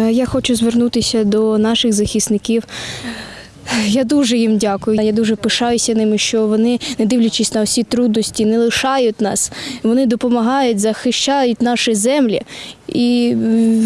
Е, Я хочу звернутися до наших захисників. Я дуже їм дякую. Я дуже пишаюся ними, що вони, не дивлячись на всі трудності, не лишають нас. Вони допомагають, захищають наші землі, і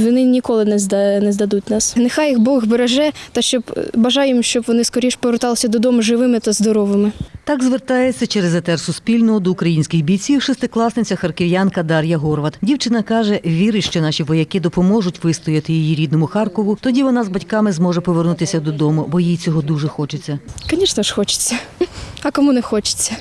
вони ніколи не зда- не здадуть нас. Нехай їх Бог береже, та щоб бажаю їм, щоб вони скоріш поверталися додому живими та здоровими. Так звертається через етер Суспільного до українських бійців шестикласниця харків'янка Дар'я Горват. Дівчина каже, вірить, що наші вояки допоможуть вистояти її рідному Харкову. Тоді вона з батьками зможе повернутися додому, бо їй цього дуже хочеться. Звісно ж, хочеться. А кому не хочеться?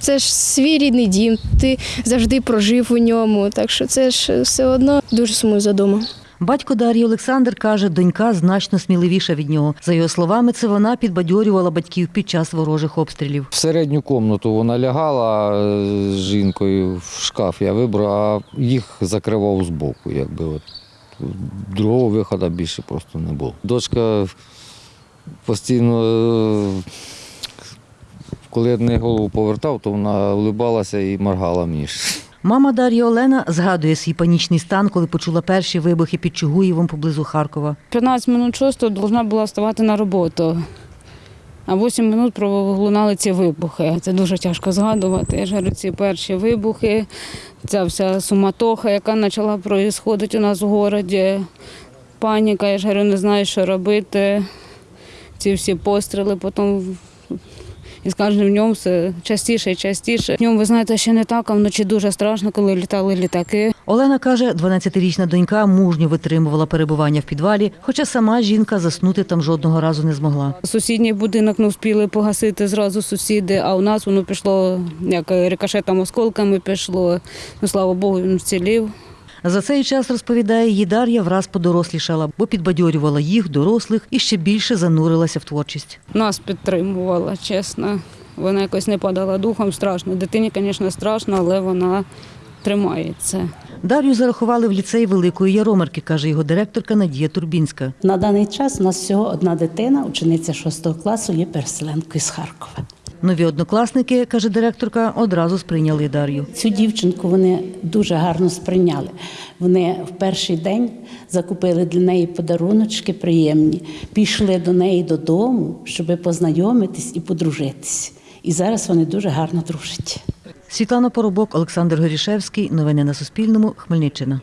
Це ж свій рідний дім, ти завжди прожив у ньому, так що це ж все одно дуже сумую за домом. Батько Дар'ї Олександр каже, донька значно сміливіша від нього. За його словами, це вона підбадьорювала батьків під час ворожих обстрілів. В середню кімнату вона лягала з жінкою в шкаф, я вибрав, а їх закривав збоку. Якби от. Другого виходу більше просто не було. Дочка постійно, е, коли я неї голову повертав, то вона улибалася і моргала мені. Мама Дар'ї Олена згадує свій панічний стан, коли почула перші вибухи під Чугуєвом поблизу Харкова. 15 минут 6 должна була вставати на роботу. А 8 минут пролунали ці вибухи. Це дуже тяжко згадувати. Я ж говорю, ці перші вибухи, ця вся суматоха, яка почала проїсходити у нас в місті. Паніка, я ж говорю, не знаю, що робити. Ці всі постріли, потім і з кожним днем все частіше і частіше. Днем, ви знаєте, ще не так, а вночі дуже страшно, коли літали літаки. Олена каже, 12-річна донька мужньо витримувала перебування в підвалі, хоча сама жінка заснути там жодного разу не змогла. Сусідній будинок не встигли погасити зразу сусіди, а у нас воно пішло як рикошетом осколками пішло. Ну, слава Богу, він вцілів. За цей час, розповідає, її Дар'я враз подорослішала, бо підбадьорювала їх, дорослих, і ще більше занурилася в творчість. Нас підтримувала, чесно. Вона якось не падала духом, страшно. Дитині, звісно, страшно, але вона тримається. Дар'ю зарахували в ліцей Великої Яромирки, каже його директорка Надія Турбінська. На даний час у нас всього одна дитина, учениця 6 класу, є переселенкою з Харкова. Нові однокласники, каже директорка, одразу сприйняли Дар'ю. Цю дівчинку вони дуже гарно сприйняли. Вони в перший день закупили для неї подаруночки приємні, пішли до неї додому, щоб познайомитись і подружитись. І зараз вони дуже гарно дружать. Світлана Поробок, Олександр Горішевський. Новини на Суспільному. Хмельниччина.